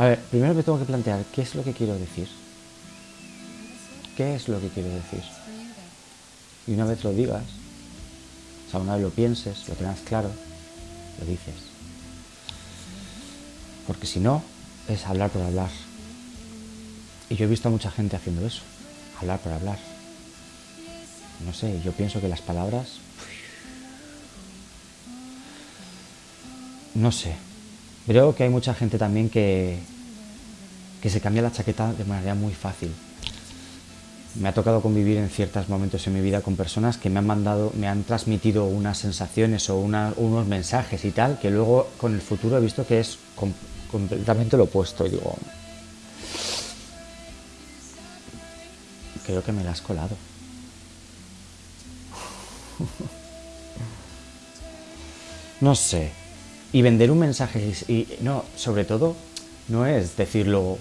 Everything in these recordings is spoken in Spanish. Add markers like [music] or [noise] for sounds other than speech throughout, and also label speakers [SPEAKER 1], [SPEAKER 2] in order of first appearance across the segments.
[SPEAKER 1] A ver, primero me tengo que plantear qué es lo que quiero decir. ¿Qué es lo que quiero decir? Y una vez lo digas, o sea, una vez lo pienses, lo tengas claro, lo dices. Porque si no, es hablar por hablar. Y yo he visto a mucha gente haciendo eso, hablar por hablar. No sé, yo pienso que las palabras... No sé. Creo que hay mucha gente también que, que se cambia la chaqueta de manera muy fácil. Me ha tocado convivir en ciertos momentos en mi vida con personas que me han mandado, me han transmitido unas sensaciones o unos mensajes y tal, que luego con el futuro he visto que es completamente lo opuesto. Y digo, creo que me la has colado. [laughs] no sé. Y vender un mensaje, y no, sobre todo, no es decirlo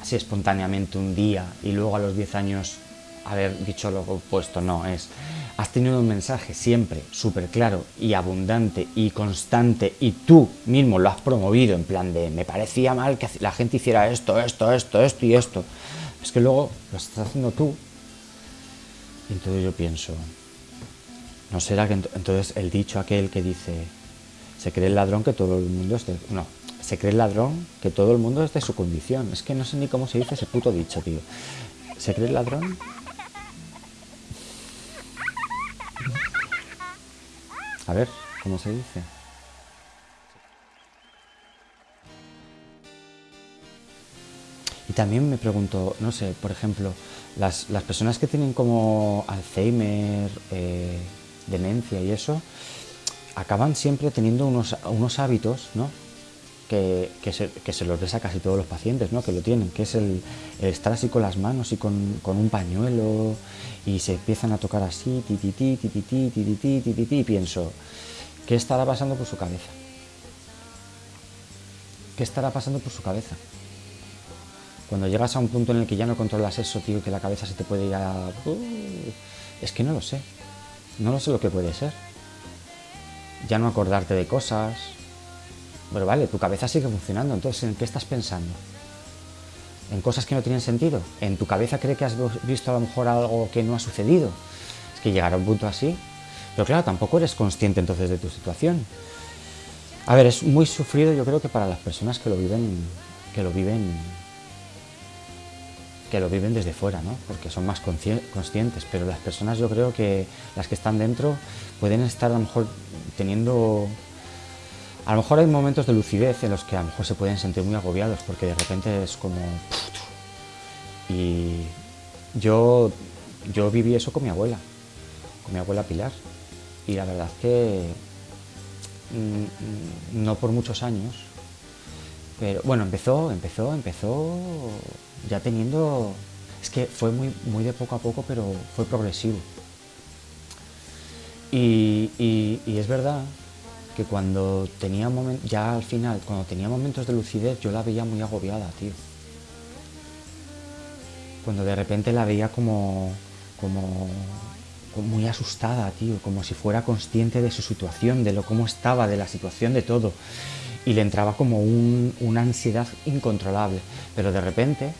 [SPEAKER 1] así espontáneamente un día y luego a los 10 años haber dicho lo opuesto, no, es has tenido un mensaje siempre súper claro y abundante y constante y tú mismo lo has promovido en plan de me parecía mal que la gente hiciera esto, esto, esto, esto y esto. Es que luego lo estás haciendo tú. Y entonces yo pienso, ¿no será que entonces el dicho aquel que dice se cree el ladrón que todo el mundo esté... No, se cree el ladrón que todo el mundo es de su condición. Es que no sé ni cómo se dice ese puto dicho, tío. ¿Se cree el ladrón? A ver, ¿cómo se dice? Y también me pregunto, no sé, por ejemplo, las, personas que tienen como Alzheimer, eh, demencia y eso, acaban siempre teniendo unos, unos hábitos, ¿no? Que, se, los ves casi todos los pacientes, ¿no? que lo tienen, que es el, estar así con las manos y con, un pañuelo y se empiezan a tocar así, ti, ti, ti, ti, ti, ti, ti, ti, ti, ti, y pienso, ¿qué estará pasando por su cabeza? ¿Qué estará pasando por su cabeza? Cuando llegas a un punto en el que ya no controlas eso, tío, que la cabeza se te puede ir a... es que no lo sé. No lo sé lo que puede ser. Ya no acordarte de cosas, pero vale, tu cabeza sigue funcionando, entonces ¿en qué estás pensando? ¿En cosas que no tienen sentido? ¿En tu cabeza cree que has visto a lo mejor algo que no ha sucedido? Es que llegar a un punto así... Pero claro, tampoco eres consciente entonces de tu situación. A ver, es muy sufrido yo creo que para las personas que lo viven, que lo viven, que lo viven desde fuera, ¿no? Porque son más conscientes, pero las personas yo creo que las que están dentro pueden estar a lo mejor teniendo a lo mejor hay momentos de lucidez en los que a lo mejor se pueden sentir muy agobiados porque de repente es como... Y yo, yo viví eso con mi abuela, con mi abuela Pilar. Y la verdad que mm, no por muchos años, pero bueno, empezó, empezó, empezó ya teniendo... Es que fue muy, muy de poco a poco, pero fue progresivo. Y, y es verdad que cuando tenía momentos, ya al final, cuando tenía momentos de lucidez, yo la veía muy agobiada, tío. Cuando de repente la veía como, como, muy asustada, tío, como si fuera consciente de su situación, de lo cómo estaba, de la situación de todo. Y le entraba como una ansiedad incontrolable. Pero de repente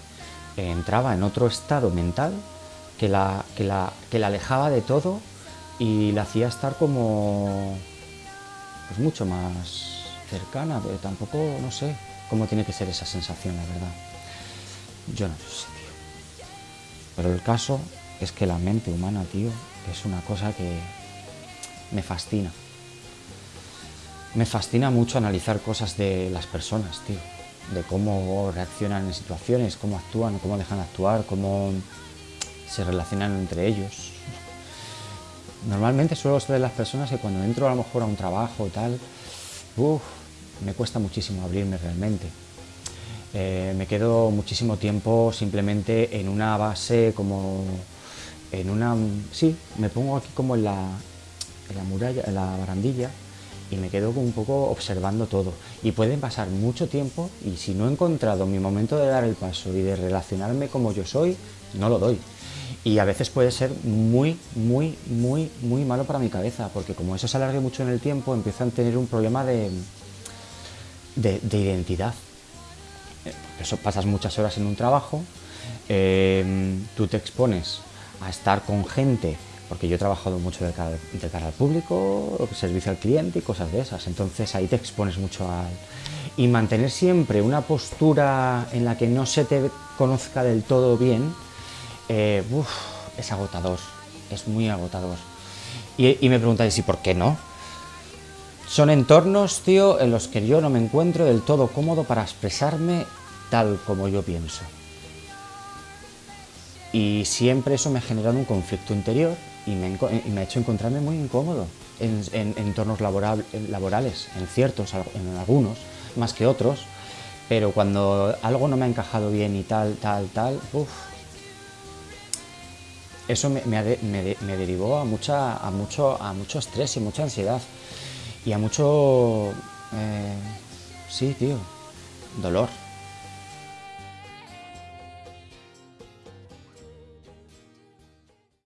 [SPEAKER 1] entraba en otro estado mental que la, que la, que la alejaba de todo y la hacía estar como pues mucho más cercana, pero tampoco, no sé cómo tiene que ser esa sensación, la verdad. Yo no sé, tío. Pero el caso es que la mente humana, tío, es una cosa que me fascina. Me fascina mucho analizar cosas de las personas, tío. De cómo reaccionan en situaciones, cómo actúan, cómo dejan actuar, cómo se relacionan entre ellos. Normalmente suelo ser de las personas que cuando entro a lo mejor a un trabajo y tal, me cuesta muchísimo abrirme realmente. Eh, me quedo muchísimo tiempo simplemente en una base como en una... sí, me pongo aquí como en la, en la muralla, en la barandilla y me quedo un poco observando todo. Y pueden pasar mucho tiempo y si no he encontrado mi momento de dar el paso y de relacionarme como yo soy, no lo doy y a veces puede ser muy, muy, muy, muy malo para mi cabeza, porque como eso se alargue mucho en el tiempo, empiezo a tener un problema de, de, identidad. eh, eso pasas muchas horas en un trabajo, eh, tú te expones a estar con gente, porque yo he trabajado mucho de cara, al público, servicio al cliente y cosas de esas, entonces ahí te expones mucho al... Y mantener siempre una postura en la que no se te conozca del todo bien, eh, es agotador, es muy agotador. Y, y me preguntáis, ¿y por qué no? Son entornos, tío, en los que yo no me encuentro del todo cómodo para expresarme tal como yo pienso. Y siempre eso me ha generado un conflicto interior y me, ha hecho encontrarme muy incómodo en, entornos laborales, en ciertos, en algunos, más que otros, pero cuando algo no me ha encajado bien y tal, tal, tal, uff, eso me, derivó a, mucha, a, mucho, a mucho estrés y mucha ansiedad y a mucho... Eh, sí, tío, dolor.